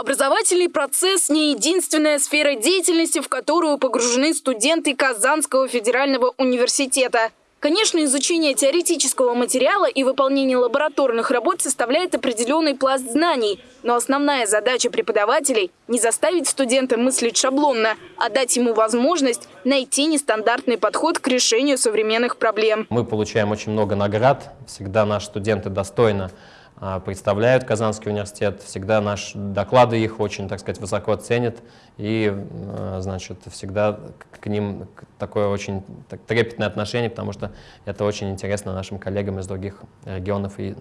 Образовательный процесс – не единственная сфера деятельности, в которую погружены студенты Казанского федерального университета. Конечно, изучение теоретического материала и выполнение лабораторных работ составляет определенный пласт знаний. Но основная задача преподавателей – не заставить студента мыслить шаблонно, а дать ему возможность найти нестандартный подход к решению современных проблем. Мы получаем очень много наград, всегда наши студенты достойно представляют Казанский университет, всегда наши доклады их очень, так сказать, высоко ценят, и, а, значит, всегда к ним такое очень трепетное отношение, потому что это очень интересно нашим коллегам из других регионов и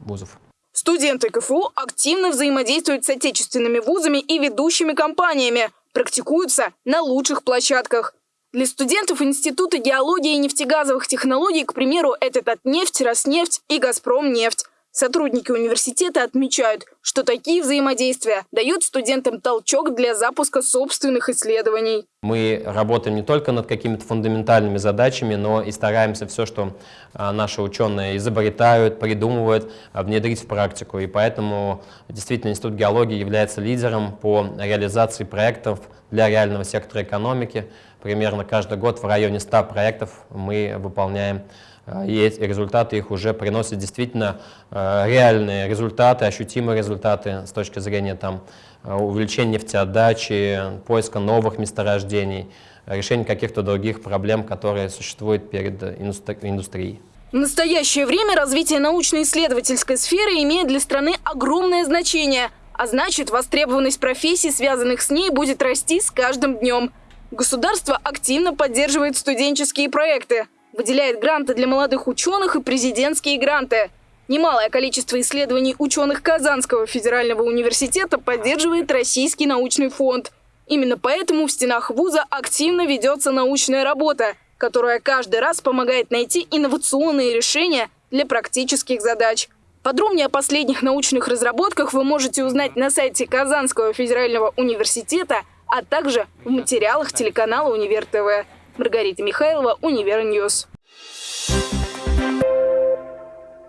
вузов. Студенты КФУ активно взаимодействуют с отечественными вузами и ведущими компаниями, практикуются на лучших площадках. Для студентов Института геологии и нефтегазовых технологий, к примеру, это Татнефть, Роснефть и Газпромнефть. Сотрудники университета отмечают, что такие взаимодействия дают студентам толчок для запуска собственных исследований. Мы работаем не только над какими-то фундаментальными задачами, но и стараемся все, что а, наши ученые изобретают, придумывают, а, внедрить в практику. И поэтому действительно Институт геологии является лидером по реализации проектов для реального сектора экономики. Примерно каждый год в районе 100 проектов мы выполняем а, и результаты их уже приносят действительно а, реальные результаты, ощутимые результаты с точки зрения там, а, увеличения нефтеотдачи, поиска новых месторождений, решения каких-то других проблем, которые существуют перед индустрией. В настоящее время развитие научно-исследовательской сферы имеет для страны огромное значение, а значит, востребованность профессий, связанных с ней, будет расти с каждым днем. Государство активно поддерживает студенческие проекты выделяет гранты для молодых ученых и президентские гранты. Немалое количество исследований ученых Казанского федерального университета поддерживает Российский научный фонд. Именно поэтому в стенах вуза активно ведется научная работа, которая каждый раз помогает найти инновационные решения для практических задач. Подробнее о последних научных разработках вы можете узнать на сайте Казанского федерального университета, а также в материалах телеканала Универ ТВ. Маргарита Михайлова, Univer News.